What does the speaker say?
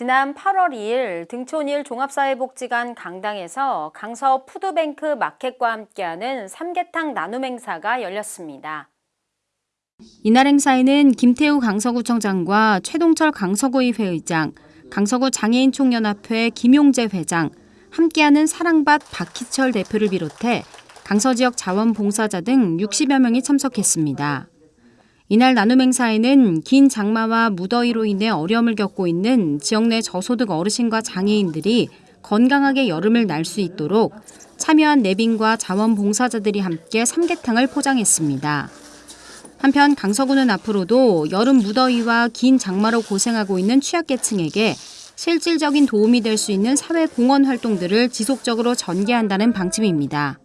지난 8월 2일 등촌일 종합사회복지관 강당에서 강서 푸드뱅크 마켓과 함께하는 삼계탕 나눔 행사가 열렸습니다. 이날 행사에는 김태우 강서구청장과 최동철 강서구의회 의장, 강서구 장애인총연합회 김용재 회장, 함께하는 사랑밭 박희철 대표를 비롯해 강서 지역 자원봉사자 등 60여 명이 참석했습니다. 이날 나눔 행사에는 긴 장마와 무더위로 인해 어려움을 겪고 있는 지역 내 저소득 어르신과 장애인들이 건강하게 여름을 날 수 있도록 참여한 내빈과 자원봉사자들이 함께 삼계탕을 포장했습니다. 한편 강서구는 앞으로도 여름 무더위와 긴 장마로 고생하고 있는 취약계층에게 실질적인 도움이 될 수 있는 사회 공헌 활동들을 지속적으로 전개한다는 방침입니다.